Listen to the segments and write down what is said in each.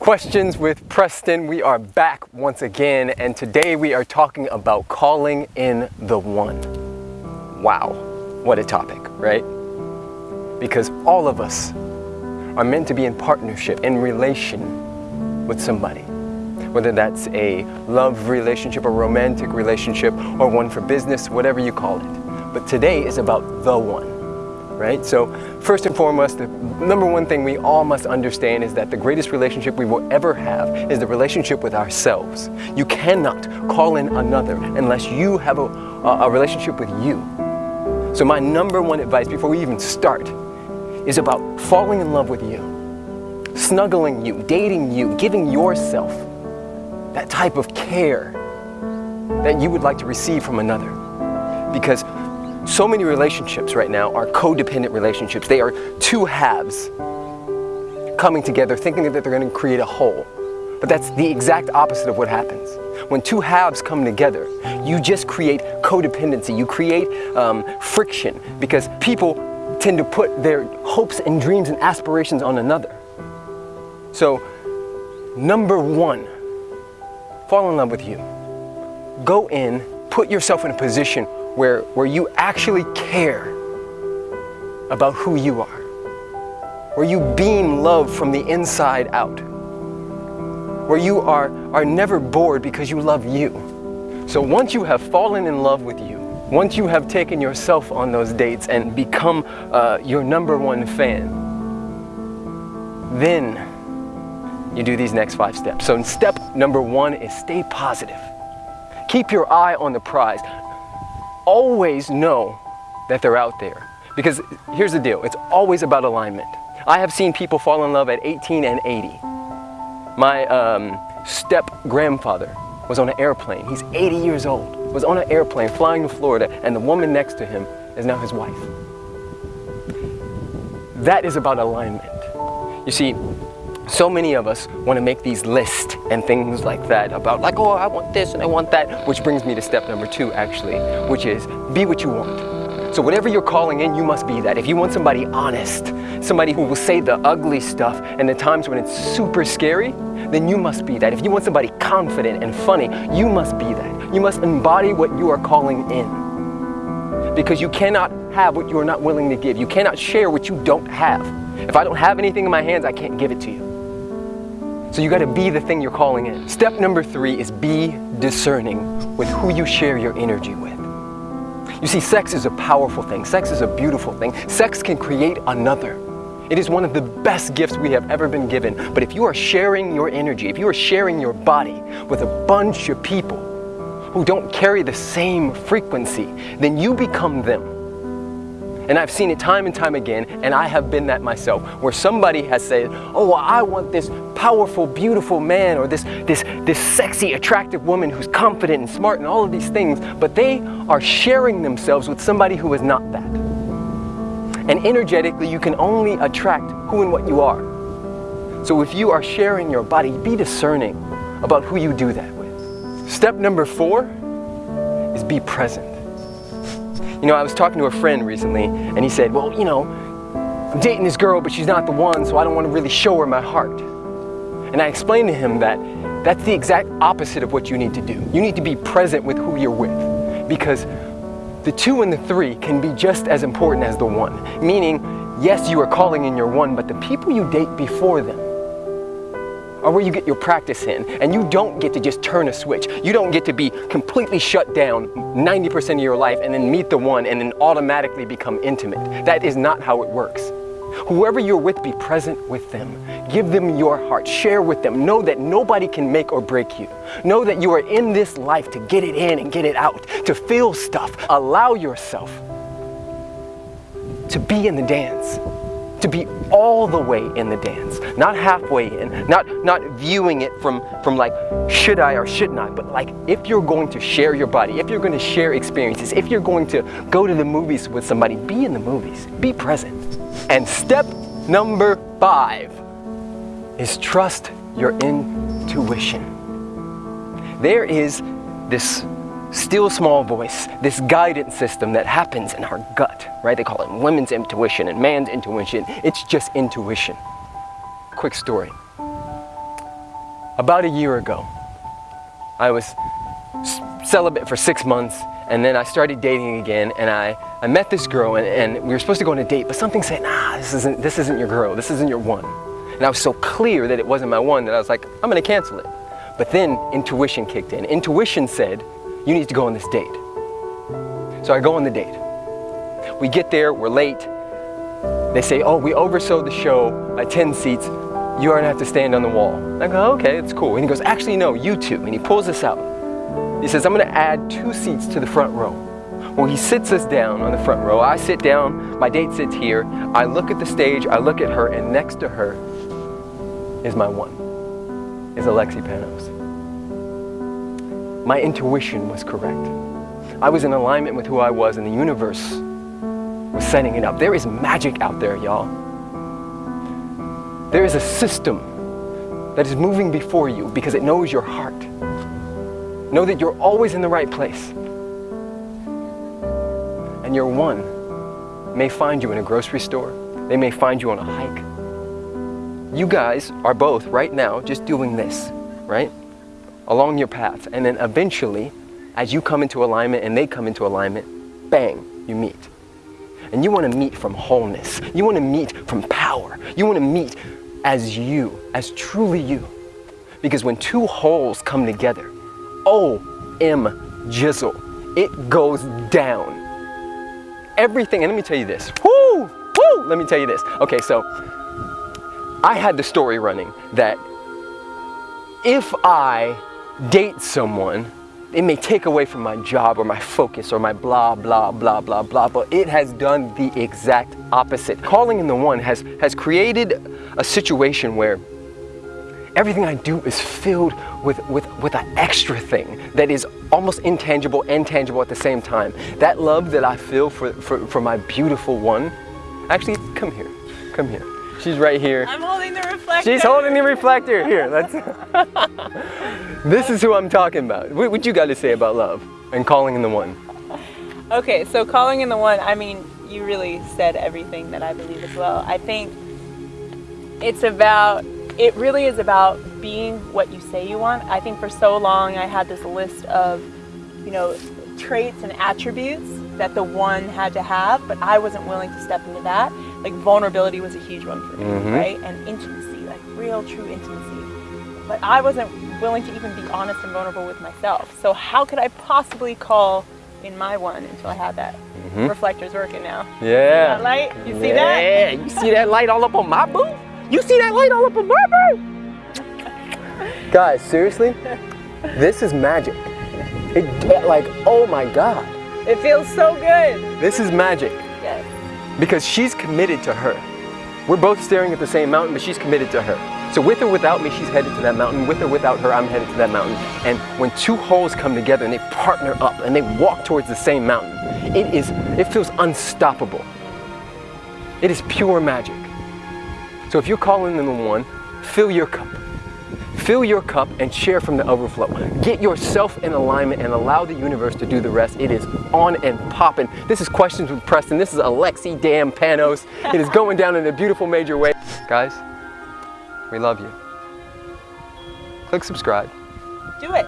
Questions with Preston. We are back once again, and today we are talking about calling in the one. Wow, what a topic, right? Because all of us are meant to be in partnership, in relation with somebody. Whether that's a love relationship, a romantic relationship, or one for business, whatever you call it. But today is about the one right? So first and foremost, the number one thing we all must understand is that the greatest relationship we will ever have is the relationship with ourselves. You cannot call in another unless you have a, a relationship with you. So my number one advice before we even start is about falling in love with you, snuggling you, dating you, giving yourself that type of care that you would like to receive from another. Because so many relationships right now are codependent relationships. They are two halves coming together thinking that they're going to create a whole. But that's the exact opposite of what happens. When two halves come together, you just create codependency. You create um, friction because people tend to put their hopes and dreams and aspirations on another. So, number one, fall in love with you. Go in, put yourself in a position where, where you actually care about who you are, where you beam love from the inside out, where you are, are never bored because you love you. So once you have fallen in love with you, once you have taken yourself on those dates and become uh, your number one fan, then you do these next five steps. So step number one is stay positive. Keep your eye on the prize always know that they're out there. Because here's the deal, it's always about alignment. I have seen people fall in love at 18 and 80. My um, step-grandfather was on an airplane. He's 80 years old, was on an airplane flying to Florida, and the woman next to him is now his wife. That is about alignment. You see, so many of us want to make these lists and things like that about like, oh, I want this and I want that, which brings me to step number two actually, which is be what you want. So whatever you're calling in, you must be that. If you want somebody honest, somebody who will say the ugly stuff and the times when it's super scary, then you must be that. If you want somebody confident and funny, you must be that. You must embody what you are calling in. Because you cannot have what you are not willing to give. You cannot share what you don't have. If I don't have anything in my hands, I can't give it to you. So you got to be the thing you're calling in. Step number three is be discerning with who you share your energy with. You see, sex is a powerful thing. Sex is a beautiful thing. Sex can create another. It is one of the best gifts we have ever been given. But if you are sharing your energy, if you are sharing your body with a bunch of people who don't carry the same frequency, then you become them. And I've seen it time and time again, and I have been that myself, where somebody has said, oh, well, I want this powerful, beautiful man, or this, this, this sexy, attractive woman who's confident and smart and all of these things, but they are sharing themselves with somebody who is not that. And energetically, you can only attract who and what you are. So if you are sharing your body, be discerning about who you do that with. Step number four is be present. You know, I was talking to a friend recently, and he said, well, you know, I'm dating this girl, but she's not the one, so I don't want to really show her my heart. And I explained to him that that's the exact opposite of what you need to do. You need to be present with who you're with, because the two and the three can be just as important as the one. Meaning, yes, you are calling in your one, but the people you date before them are where you get your practice in. And you don't get to just turn a switch. You don't get to be completely shut down 90% of your life and then meet the one and then automatically become intimate. That is not how it works. Whoever you're with, be present with them. Give them your heart. Share with them. Know that nobody can make or break you. Know that you are in this life to get it in and get it out, to feel stuff. Allow yourself to be in the dance to be all the way in the dance, not halfway in, not, not viewing it from, from like, should I or shouldn't I, but like, if you're going to share your body, if you're going to share experiences, if you're going to go to the movies with somebody, be in the movies, be present. And step number five is trust your intuition. There is this still small voice, this guidance system that happens in our gut, right? They call it women's intuition and man's intuition. It's just intuition. Quick story. about a year ago, I was celibate for six months and then I started dating again and I, I met this girl and, and we were supposed to go on a date, but something said, nah, this isn't, this isn't your girl, this isn't your one. And I was so clear that it wasn't my one that I was like, I'm gonna cancel it. But then intuition kicked in. Intuition said, you need to go on this date. So I go on the date. We get there, we're late. They say, oh, we oversold the show by 10 seats. You are gonna have to stand on the wall. I go, okay, it's cool. And he goes, actually, no, you two. And he pulls us out. He says, I'm gonna add two seats to the front row. Well, he sits us down on the front row. I sit down, my date sits here. I look at the stage, I look at her, and next to her is my one, is Alexi Panos. My intuition was correct. I was in alignment with who I was, and the universe was setting it up. There is magic out there, y'all. There is a system that is moving before you because it knows your heart. Know that you're always in the right place. And your one may find you in a grocery store. They may find you on a hike. You guys are both right now just doing this, right? Along your path. And then eventually, as you come into alignment and they come into alignment, bang, you meet. And you want to meet from wholeness. You want to meet from power. You want to meet as you, as truly you. Because when two wholes come together, O-M jizzle, it goes down. Everything, and let me tell you this. Woo! Woo! Let me tell you this. Okay, so I had the story running that if I date someone, it may take away from my job or my focus or my blah, blah, blah, blah, blah, but it has done the exact opposite. Calling in the one has, has created a situation where everything I do is filled with, with, with an extra thing that is almost intangible and tangible at the same time. That love that I feel for, for, for my beautiful one, actually, come here, come here. She's right here. I'm holding the reflector. She's holding the reflector. Here, let's. this is who I'm talking about. What, what you got to say about love and calling in the one? Okay, so calling in the one, I mean, you really said everything that I believe as well. I think it's about, it really is about being what you say you want. I think for so long I had this list of, you know, traits and attributes that the one had to have, but I wasn't willing to step into that. Like vulnerability was a huge one for me, Mhm. right? And intimacy, like real true intimacy. But I wasn't willing to even be honest and vulnerable with myself. So how could I possibly call in my one until I had that? Mhm. Reflector's working now. Yeah. That light, you see that? Yeah, you see that light all up on my boo? You see that light all up on my boo? Guys, seriously? This is magic. It, like, oh my God. It feels so good. This is magic. Because she's committed to her. We're both staring at the same mountain, but she's committed to her. So with or without me, she's headed to that mountain. With or without her, I'm headed to that mountain. And when two wholes come together and they partner up and they walk towards the same mountain, it is, it feels unstoppable. It is pure magic. So if you're calling in the one, fill your cup. Fill your cup and share from the overflow. Get yourself in alignment and allow the universe to do the rest. It is on and popping. This is Questions with Preston. This is Alexi Damn Panos. It is going down in a beautiful major way. Guys, we love you. Click subscribe. Do it.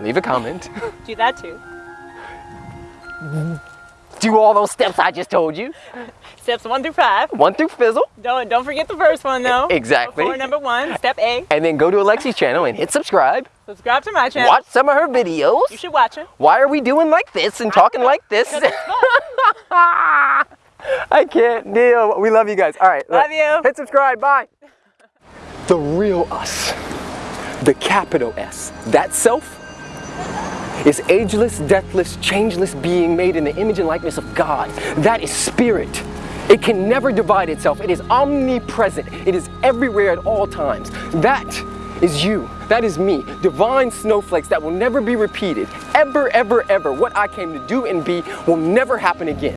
Leave a comment. Do that too. Do all those steps I just told you. Steps one through five. One through fizzle. Don't don't forget the first one though. Exactly. Before number one. Step A. And then go to Alexi's channel and hit subscribe. Subscribe to my channel. Watch some of her videos. You should watch it. Why are we doing like this and talking like this? I can't deal. We love you guys. All right. Love you. Hit subscribe. Bye. The real us, the capital S, that self is ageless, deathless, changeless being made in the image and likeness of God. That is spirit. It can never divide itself. It is omnipresent. It is everywhere at all times. That is you. That is me. Divine snowflakes that will never be repeated. Ever, ever, ever. What I came to do and be will never happen again.